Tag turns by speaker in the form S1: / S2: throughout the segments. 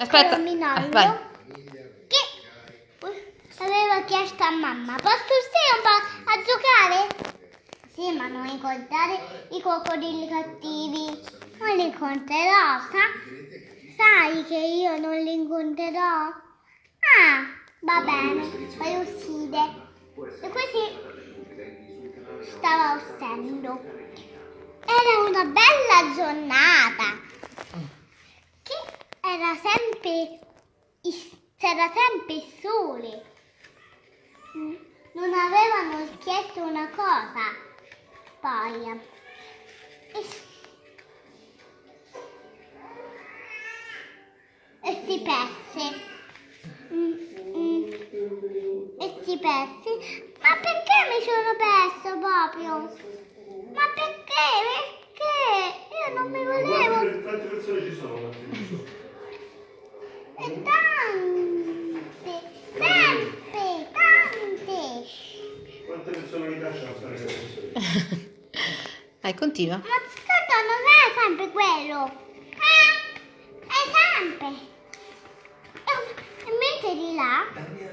S1: Aspetta.
S2: Era Minollo
S1: Ah, vai.
S2: che aveva chiesto a mamma, posso stare un po' a giocare? Sì, ma non incontrare i coccodrilli cattivi. Non li incontrerò, sa? Sai che io non li incontrerò? Ah, va bene, poi uccide. E così stava uscendo. Era una bella giornata. Che era sempre is- c'era sempre il sole. Non avevano chiesto una cosa. Poi e, e si perse. Mm, mm. E si perse. Ma perché mi sono perso proprio? Ma perché? Perché? Io non mi volevo.
S3: Quante persone ci sono?
S1: Vai, continua.
S2: Ma tanto non è sempre quello. Eh, è sempre. E, e mentre di là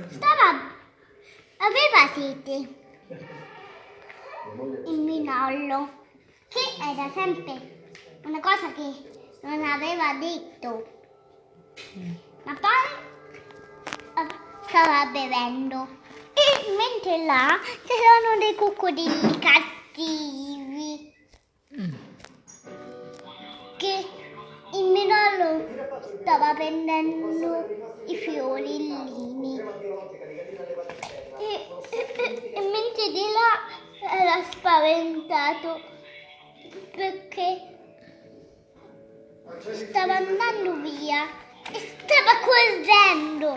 S2: stava, aveva sete. Il minollo. Che era sempre una cosa che non aveva detto. Ma poi eh, stava bevendo. E mentre là c'erano dei coccodrilli cattivi. Prendendo i fiorellini. E, e- e- mentre di là era spaventato perché stava andando via e stava correndo.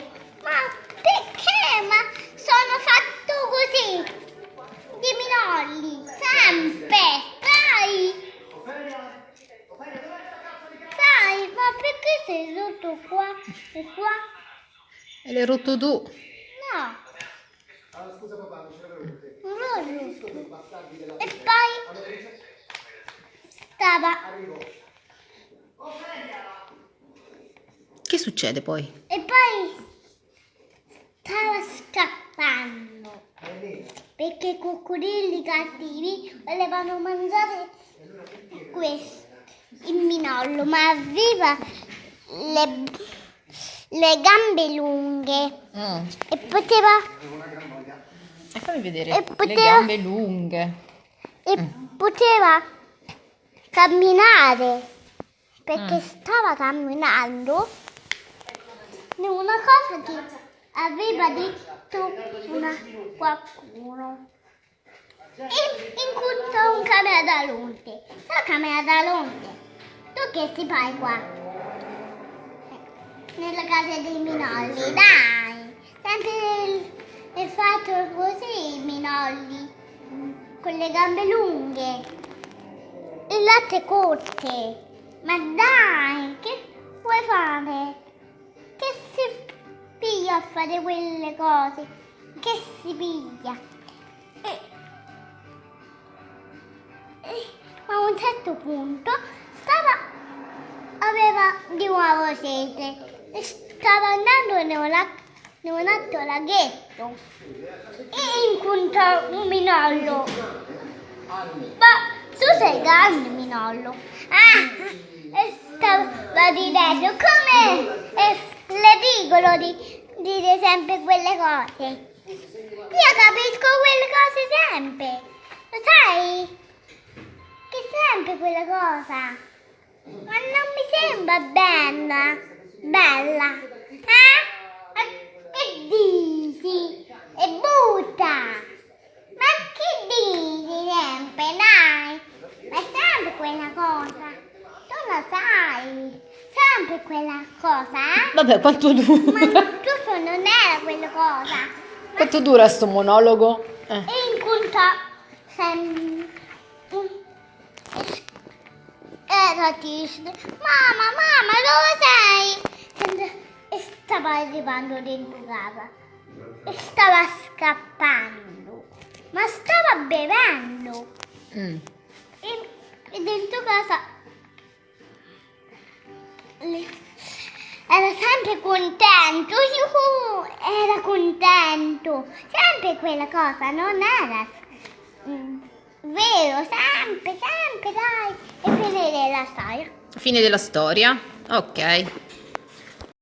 S2: Ma perché? Ma sono fatto così. Di minolli, sempre. Sai? Sai, ma perché sei rotto qua e qua?
S1: E l'hai rotto tu.
S2: No. Non l'ho rotto. E poi stava
S1: Che succede poi?
S2: e poi stava scappando perché i coccodrilli cattivi volevano mangiare questo il minollo ma aveva le, le gambe lunghe
S1: Mm.
S2: e poteva
S1: E fammi vedere.
S2: E
S1: Le
S2: poteva-
S1: gambe lunghe.
S2: e poteva camminare perché
S1: Mm.
S2: stava camminando una cosa che aveva detto una, qualcuno e incontrò un cameralonte sai cameralonte tu che si fai qua nella casa dei minolli dai sempre il, il fatto così i minolli con le gambe lunghe e latte corte. Ma dai, che vuoi fare? Che si piglia a fare quelle cose? Che si piglia? E, e a un certo punto stava, aveva di nuovo sete stava andando un altro laghetto e incontrò un minollo. Ma tu sei grande, Minollo. Ah, e stava ridendo. Come è ridicolo di dire sempre quelle cose. Io capisco quelle cose sempre. Lo sai? Che sempre quella cosa. Ma non mi sembra bella. Bella. Eh? Ma Che dici? E butta. Ma che dici sempre, dai? Ma è sempre quella cosa. Tu lo sai. Sempre quella cosa, eh?
S1: Vabbè, quanto
S2: Ma
S1: dura?
S2: tu non era quella cosa.
S1: Quanto dura sto monologo? Eh.
S2: E incontrò sem- un- era triste. Mamma, mamma, dove sei? E stava arrivando dentro casa. E stava scappando. Ma stava bevendo.
S1: Mm.
S2: E, e dentro casa era sempre contento, yuhu, era contento, sempre quella cosa, non era mm, vero, sempre, sempre, dai, e finire la storia.
S1: Fine della storia. Ok.